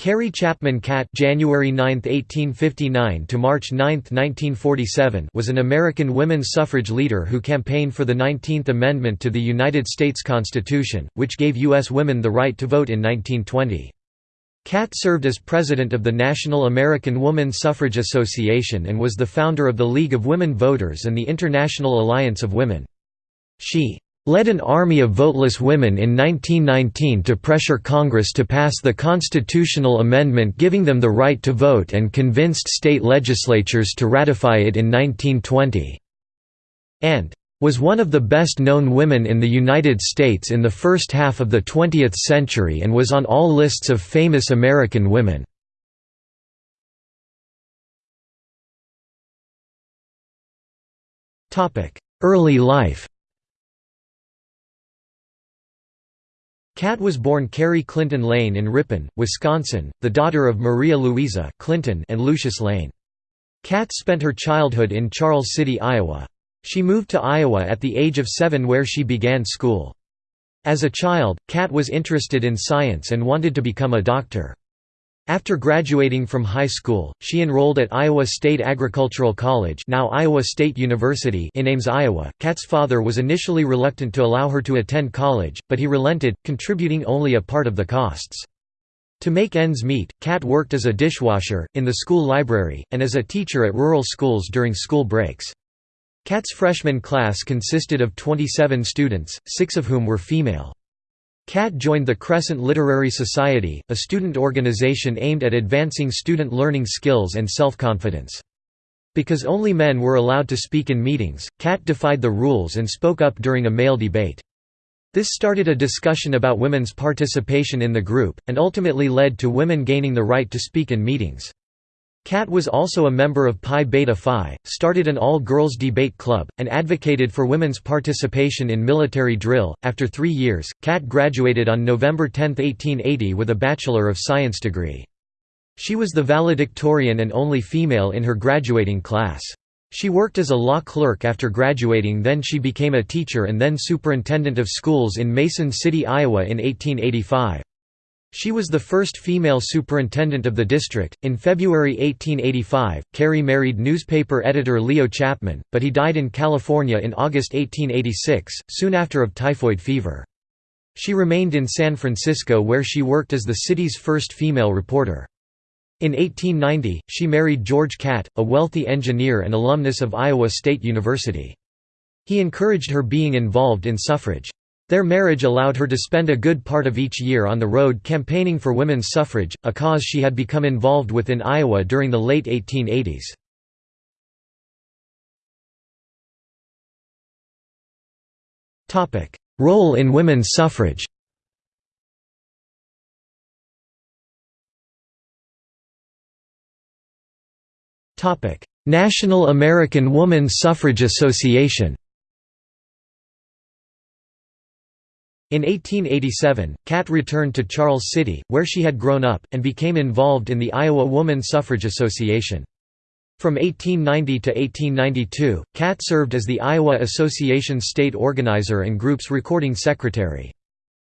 Carrie Chapman Catt January 9, 1859 to March 9, 1947 was an American women's suffrage leader who campaigned for the 19th Amendment to the United States Constitution, which gave U.S. women the right to vote in 1920. Catt served as president of the National American Woman Suffrage Association and was the founder of the League of Women Voters and the International Alliance of Women. She led an army of voteless women in 1919 to pressure Congress to pass the constitutional amendment giving them the right to vote and convinced state legislatures to ratify it in 1920. And was one of the best-known women in the United States in the first half of the 20th century and was on all lists of famous American women. Early life Catt was born Carrie Clinton Lane in Ripon, Wisconsin, the daughter of Maria Louisa Clinton and Lucius Lane. Catt spent her childhood in Charles City, Iowa. She moved to Iowa at the age of seven where she began school. As a child, Catt was interested in science and wanted to become a doctor. After graduating from high school, she enrolled at Iowa State Agricultural College now Iowa State University in Ames, Iowa. Catt's father was initially reluctant to allow her to attend college, but he relented, contributing only a part of the costs. To make ends meet, Catt worked as a dishwasher, in the school library, and as a teacher at rural schools during school breaks. Catt's freshman class consisted of 27 students, six of whom were female. Catt joined the Crescent Literary Society, a student organization aimed at advancing student learning skills and self-confidence. Because only men were allowed to speak in meetings, Catt defied the rules and spoke up during a male debate. This started a discussion about women's participation in the group, and ultimately led to women gaining the right to speak in meetings. Catt was also a member of Pi Beta Phi, started an all-girls debate club, and advocated for women's participation in military drill. After three years, Catt graduated on November 10, 1880 with a Bachelor of Science degree. She was the valedictorian and only female in her graduating class. She worked as a law clerk after graduating then she became a teacher and then superintendent of schools in Mason City, Iowa in 1885. She was the first female superintendent of the district. In February 1885, Carrie married newspaper editor Leo Chapman, but he died in California in August 1886, soon after of typhoid fever. She remained in San Francisco where she worked as the city's first female reporter. In 1890, she married George Catt, a wealthy engineer and alumnus of Iowa State University. He encouraged her being involved in suffrage. Their marriage allowed her to spend a good part of each year on the road campaigning for women's suffrage, a cause she had become involved with in Iowa during the late 1880s. Role in women's suffrage National American Woman Suffrage Association In 1887, Catt returned to Charles City, where she had grown up, and became involved in the Iowa Woman Suffrage Association. From 1890 to 1892, Catt served as the Iowa Association state organizer and group's recording secretary.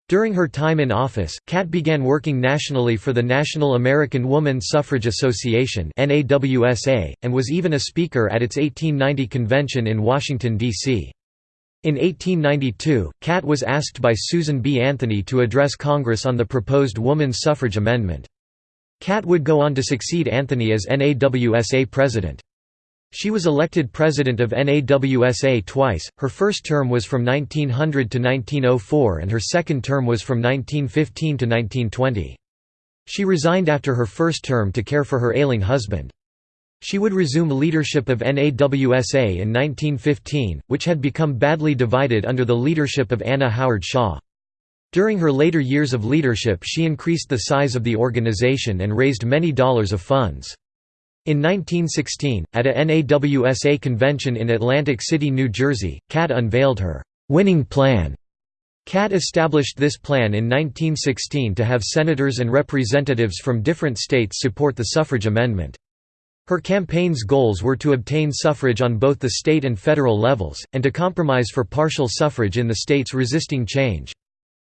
During her time in office, Catt began working nationally for the National American Woman Suffrage Association and was even a speaker at its 1890 convention in Washington, D.C. In 1892, Catt was asked by Susan B. Anthony to address Congress on the proposed woman's suffrage amendment. Catt would go on to succeed Anthony as NAWSA president. She was elected president of NAWSA twice, her first term was from 1900 to 1904 and her second term was from 1915 to 1920. She resigned after her first term to care for her ailing husband. She would resume leadership of NAWSA in 1915, which had become badly divided under the leadership of Anna Howard Shaw. During her later years of leadership she increased the size of the organization and raised many dollars of funds. In 1916, at a NAWSA convention in Atlantic City, New Jersey, Catt unveiled her «winning plan». Catt established this plan in 1916 to have senators and representatives from different states support the suffrage amendment. Her campaign's goals were to obtain suffrage on both the state and federal levels, and to compromise for partial suffrage in the states resisting change.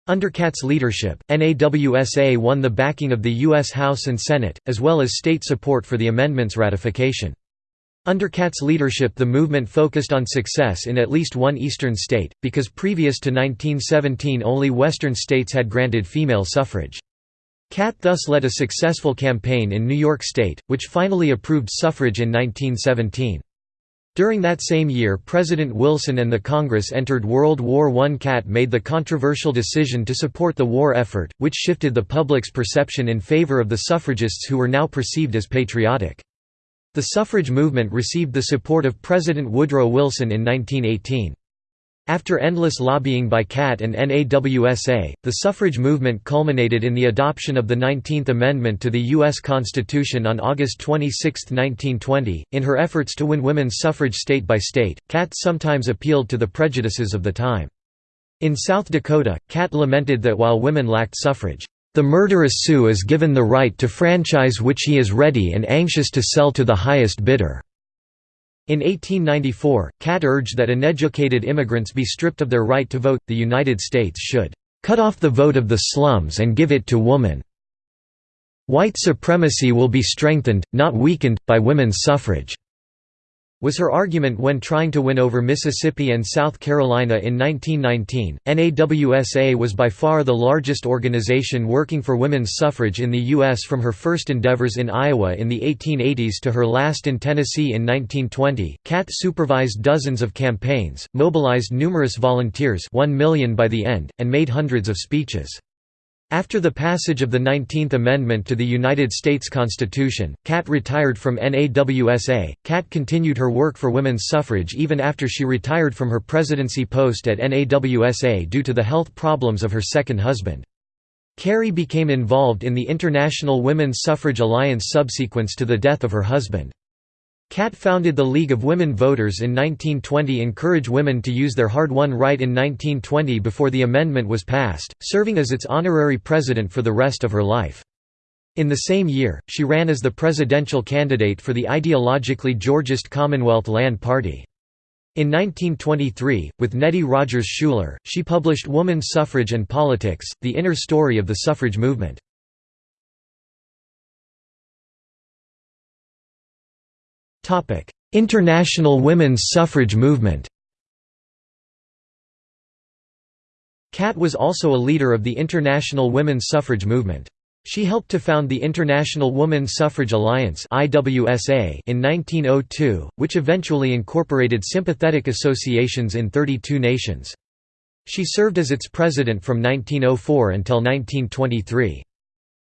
Under Catt's leadership, NAWSA won the backing of the U.S. House and Senate, as well as state support for the amendment's ratification. Under Catt's leadership the movement focused on success in at least one eastern state, because previous to 1917 only western states had granted female suffrage. Catt thus led a successful campaign in New York State, which finally approved suffrage in 1917. During that same year President Wilson and the Congress entered World War I. Catt made the controversial decision to support the war effort, which shifted the public's perception in favor of the suffragists who were now perceived as patriotic. The suffrage movement received the support of President Woodrow Wilson in 1918. After endless lobbying by Catt and NAWSA, the suffrage movement culminated in the adoption of the 19th Amendment to the U.S. Constitution on August 26, 1920. In her efforts to win women's suffrage state by state, Catt sometimes appealed to the prejudices of the time. In South Dakota, Catt lamented that while women lacked suffrage, the murderous Sioux is given the right to franchise which he is ready and anxious to sell to the highest bidder. In 1894, Catt urged that uneducated immigrants be stripped of their right to vote. The United States should cut off the vote of the slums and give it to woman. White supremacy will be strengthened, not weakened, by women's suffrage was her argument when trying to win over Mississippi and South Carolina in 1919. NAWSA was by far the largest organization working for women's suffrage in the U.S. from her first endeavors in Iowa in the 1880s to her last in Tennessee in 1920. Catt supervised dozens of campaigns, mobilized numerous volunteers 1 million by the end, and made hundreds of speeches. After the passage of the 19th Amendment to the United States Constitution, Catt retired from NAWSA. Catt continued her work for women's suffrage even after she retired from her presidency post at NAWSA due to the health problems of her second husband. Carrie became involved in the International Women's Suffrage Alliance subsequent to the death of her husband. Catt founded the League of Women Voters in 1920 encourage women to use their hard-won right in 1920 before the amendment was passed, serving as its honorary president for the rest of her life. In the same year, she ran as the presidential candidate for the ideologically Georgist Commonwealth Land Party. In 1923, with Nettie Rogers Schuler, she published Woman's Suffrage and Politics, The Inner Story of the Suffrage Movement. International women's suffrage movement Catt was also a leader of the international women's suffrage movement. She helped to found the International Woman Suffrage Alliance in 1902, which eventually incorporated sympathetic associations in 32 nations. She served as its president from 1904 until 1923.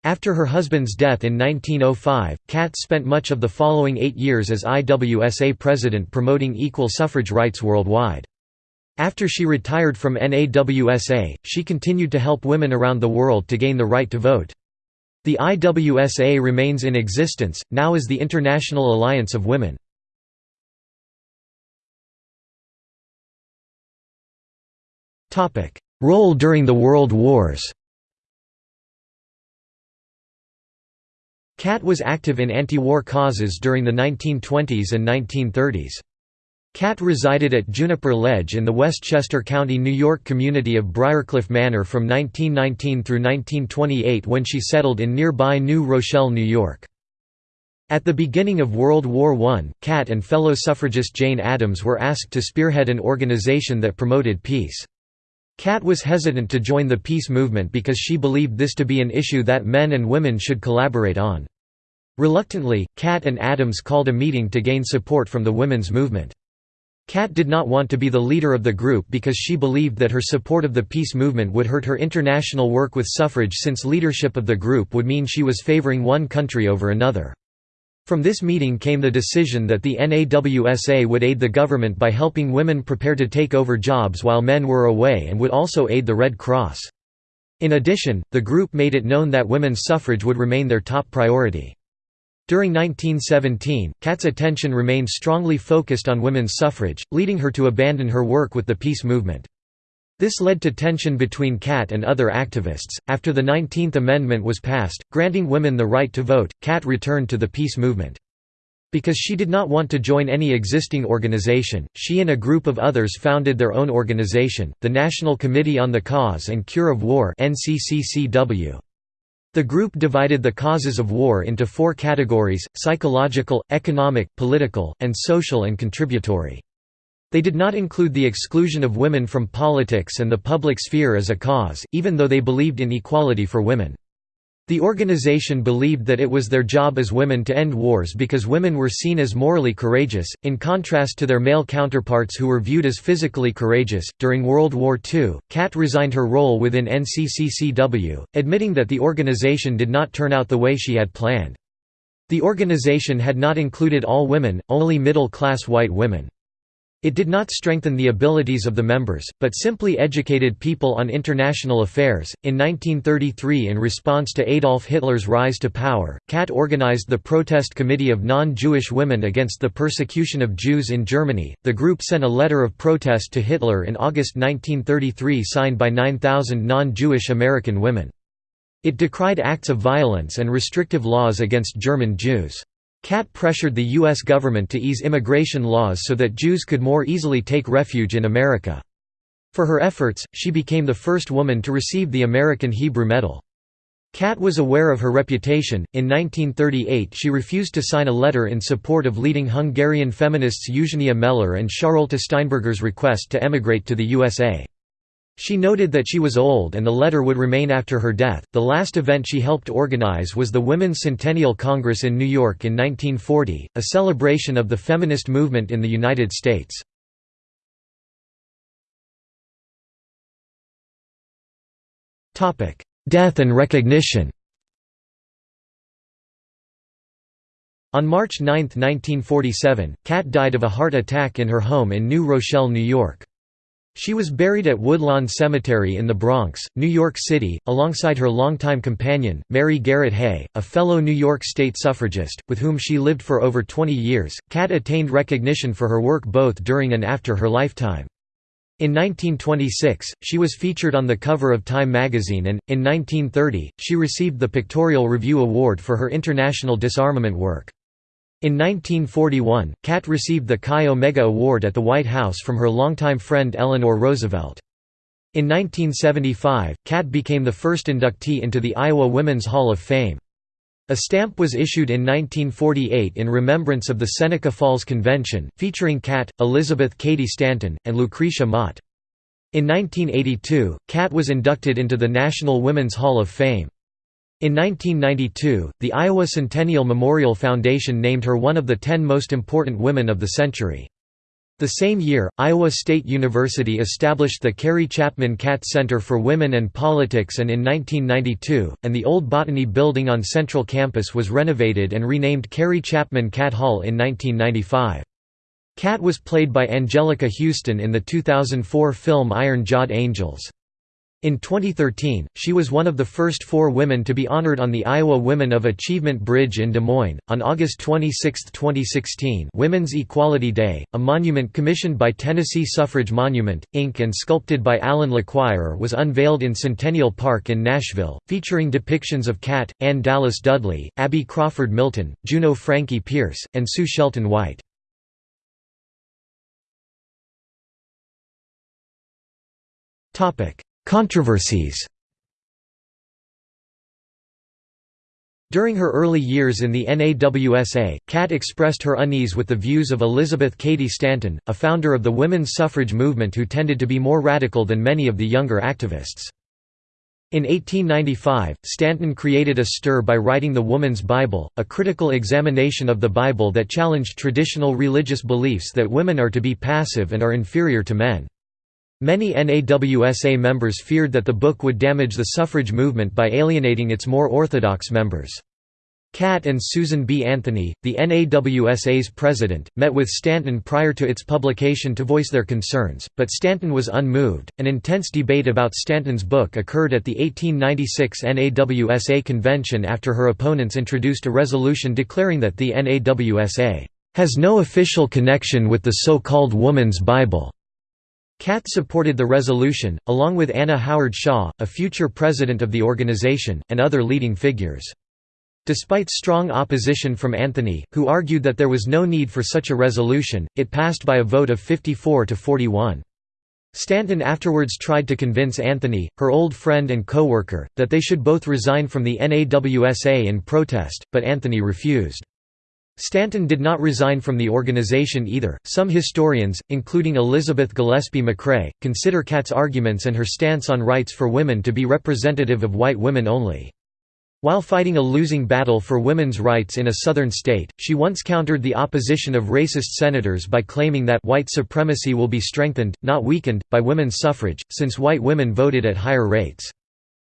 After her husband's death in 1905, Catt spent much of the following eight years as IWSA president promoting equal suffrage rights worldwide. After she retired from NAWSA, she continued to help women around the world to gain the right to vote. The IWSA remains in existence, now as the International Alliance of Women. Role during the World Wars Catt was active in anti-war causes during the 1920s and 1930s. Catt resided at Juniper Ledge in the Westchester County, New York community of Briarcliff Manor from 1919 through 1928 when she settled in nearby New Rochelle, New York. At the beginning of World War I, Catt and fellow suffragist Jane Addams were asked to spearhead an organization that promoted peace. Catt was hesitant to join the peace movement because she believed this to be an issue that men and women should collaborate on. Reluctantly, Catt and Addams called a meeting to gain support from the women's movement. Catt did not want to be the leader of the group because she believed that her support of the peace movement would hurt her international work with suffrage since leadership of the group would mean she was favoring one country over another. From this meeting came the decision that the NAWSA would aid the government by helping women prepare to take over jobs while men were away and would also aid the Red Cross. In addition, the group made it known that women's suffrage would remain their top priority. During 1917, Catt's attention remained strongly focused on women's suffrage, leading her to abandon her work with the peace movement. This led to tension between Catt and other activists. After the 19th Amendment was passed, granting women the right to vote, Catt returned to the peace movement. Because she did not want to join any existing organization, she and a group of others founded their own organization, the National Committee on the Cause and Cure of War The group divided the causes of war into four categories, psychological, economic, political, and social and contributory. They did not include the exclusion of women from politics and the public sphere as a cause, even though they believed in equality for women. The organization believed that it was their job as women to end wars because women were seen as morally courageous, in contrast to their male counterparts who were viewed as physically courageous. During World War II, Catt resigned her role within NCCCW, admitting that the organization did not turn out the way she had planned. The organization had not included all women, only middle-class white women. It did not strengthen the abilities of the members, but simply educated people on international affairs. In 1933, in response to Adolf Hitler's rise to power, Catt organized the Protest Committee of Non Jewish Women against the persecution of Jews in Germany. The group sent a letter of protest to Hitler in August 1933 signed by 9,000 non Jewish American women. It decried acts of violence and restrictive laws against German Jews. Catt pressured the U.S. government to ease immigration laws so that Jews could more easily take refuge in America. For her efforts, she became the first woman to receive the American Hebrew Medal. Catt was aware of her reputation. In 1938, she refused to sign a letter in support of leading Hungarian feminists Eugenia Meller and Charlotte Steinberger's request to emigrate to the USA. She noted that she was old and the letter would remain after her death. The last event she helped organize was the Women's Centennial Congress in New York in 1940, a celebration of the feminist movement in the United States. Topic: Death and recognition. On March 9, 1947, Catt died of a heart attack in her home in New Rochelle, New York. She was buried at Woodlawn Cemetery in the Bronx, New York City, alongside her longtime companion, Mary Garrett Hay, a fellow New York State suffragist, with whom she lived for over 20 years. Catt attained recognition for her work both during and after her lifetime. In 1926, she was featured on the cover of Time magazine and, in 1930, she received the Pictorial Review Award for her international disarmament work. In 1941, Catt received the Chi Omega Award at the White House from her longtime friend Eleanor Roosevelt. In 1975, Catt became the first inductee into the Iowa Women's Hall of Fame. A stamp was issued in 1948 in remembrance of the Seneca Falls Convention, featuring Catt, Elizabeth Cady Stanton, and Lucretia Mott. In 1982, Catt was inducted into the National Women's Hall of Fame. In 1992, the Iowa Centennial Memorial Foundation named her one of the ten most important women of the century. The same year, Iowa State University established the Carrie Chapman Catt Center for Women and Politics and in 1992, and the old Botany building on Central Campus was renovated and renamed Carrie Chapman Catt Hall in 1995. Catt was played by Anjelica Huston in the 2004 film Iron Jawed Angels. In 2013, she was one of the first four women to be honored on the Iowa Women of Achievement Bridge in Des Moines. On August 26, 2016, Women's Equality Day, a monument commissioned by Tennessee Suffrage Monument, Inc. and sculpted by Alan LeQuire was unveiled in Centennial Park in Nashville, featuring depictions of Catt, Ann Dallas Dudley, Abby Crawford Milton, Juno Frankie Pierce, and Sue Shelton White. Topic Controversies During her early years in the NAWSA, Catt expressed her unease with the views of Elizabeth Cady Stanton, a founder of the women's suffrage movement who tended to be more radical than many of the younger activists. In 1895, Stanton created a stir by writing The Woman's Bible, a critical examination of the Bible that challenged traditional religious beliefs that women are to be passive and are inferior to men. Many NAWSA members feared that the book would damage the suffrage movement by alienating its more orthodox members. Catt and Susan B. Anthony, the NAWSA's president, met with Stanton prior to its publication to voice their concerns, but Stanton was unmoved. An intense debate about Stanton's book occurred at the 1896 NAWSA convention after her opponents introduced a resolution declaring that the NAWSA has no official connection with the so-called Woman's Bible. Catt supported the resolution, along with Anna Howard Shaw, a future president of the organization, and other leading figures. Despite strong opposition from Anthony, who argued that there was no need for such a resolution, it passed by a vote of 54 to 41. Stanton afterwards tried to convince Anthony, her old friend and co-worker, that they should both resign from the NAWSA in protest, but Anthony refused. Stanton did not resign from the organization either. Some historians, including Elizabeth Gillespie McRae, consider Catt's arguments and her stance on rights for women to be representative of white women only. While fighting a losing battle for women's rights in a southern state, she once countered the opposition of racist senators by claiming that white supremacy will be strengthened, not weakened, by women's suffrage, since white women voted at higher rates.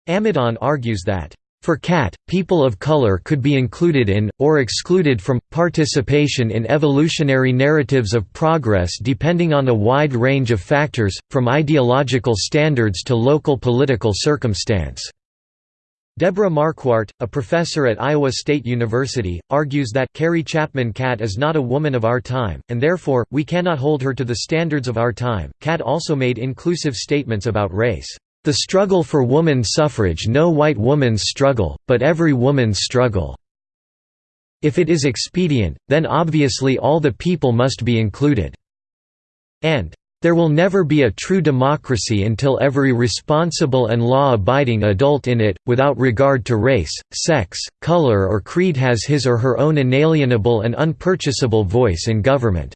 Amidon argues that, for Catt, people of color could be included in, or excluded from, participation in evolutionary narratives of progress depending on a wide range of factors, from ideological standards to local political circumstance. Deborah Marquardt, a professor at Iowa State University, argues that Carrie Chapman Catt is not a woman of our time, and therefore, we cannot hold her to the standards of our time. Catt also made inclusive statements about race. The struggle for woman suffrage no white woman's struggle, but every woman's struggle. If it is expedient, then obviously all the people must be included. And there will never be a true democracy until every responsible and law-abiding adult in it, without regard to race, sex, color or creed has his or her own inalienable and unpurchasable voice in government."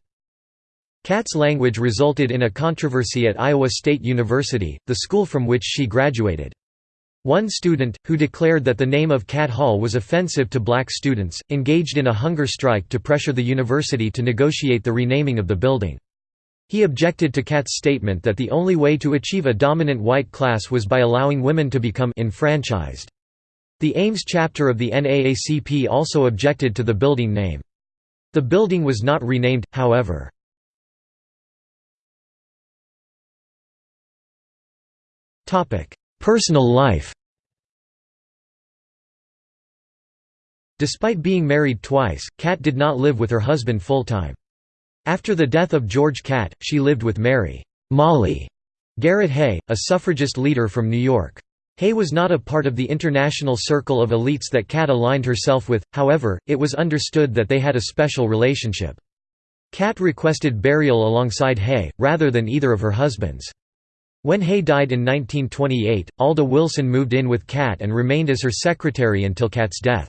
Catt's language resulted in a controversy at Iowa State University, the school from which she graduated. One student, who declared that the name of Catt Hall was offensive to black students, engaged in a hunger strike to pressure the university to negotiate the renaming of the building. He objected to Catt's statement that the only way to achieve a dominant white class was by allowing women to become enfranchised. The Ames chapter of the NAACP also objected to the building name. The building was not renamed, however. Personal life Despite being married twice, Catt did not live with her husband full-time. After the death of George Catt, she lived with Mary Molly Garrett Hay, a suffragist leader from New York. Hay was not a part of the international circle of elites that Catt aligned herself with, however, it was understood that they had a special relationship. Catt requested burial alongside Hay, rather than either of her husbands. When Hay died in 1928, Alda Wilson moved in with Catt and remained as her secretary until Catt's death.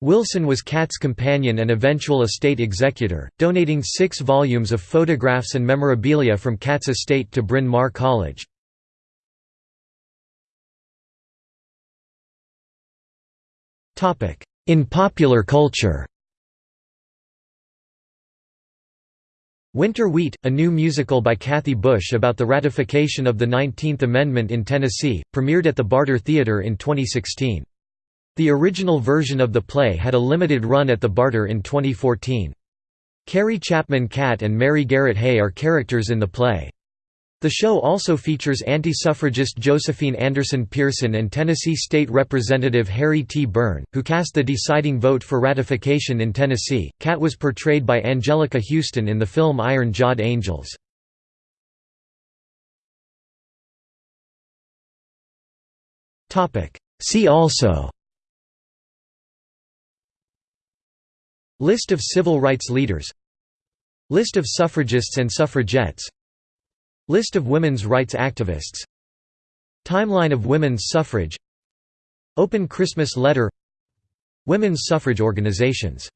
Wilson was Catt's companion and eventual estate executor, donating six volumes of photographs and memorabilia from Catt's estate to Bryn Mawr College. In popular culture Winter Wheat, a new musical by Kathy Bush about the ratification of the 19th Amendment in Tennessee, premiered at the Barter Theater in 2016. The original version of the play had a limited run at the Barter in 2014. Carrie Chapman Catt and Mary Garrett Hay are characters in the play. The show also features anti-suffragist Josephine Anderson Pearson and Tennessee State Representative Harry T. Burn, who cast the deciding vote for ratification in Tennessee. Catt was portrayed by Anjelica Huston in the film Iron Jawed Angels. See also List of civil rights leaders List of suffragists and suffragettes List of women's rights activists. Timeline of women's suffrage. Open Christmas letter. Women's suffrage organizations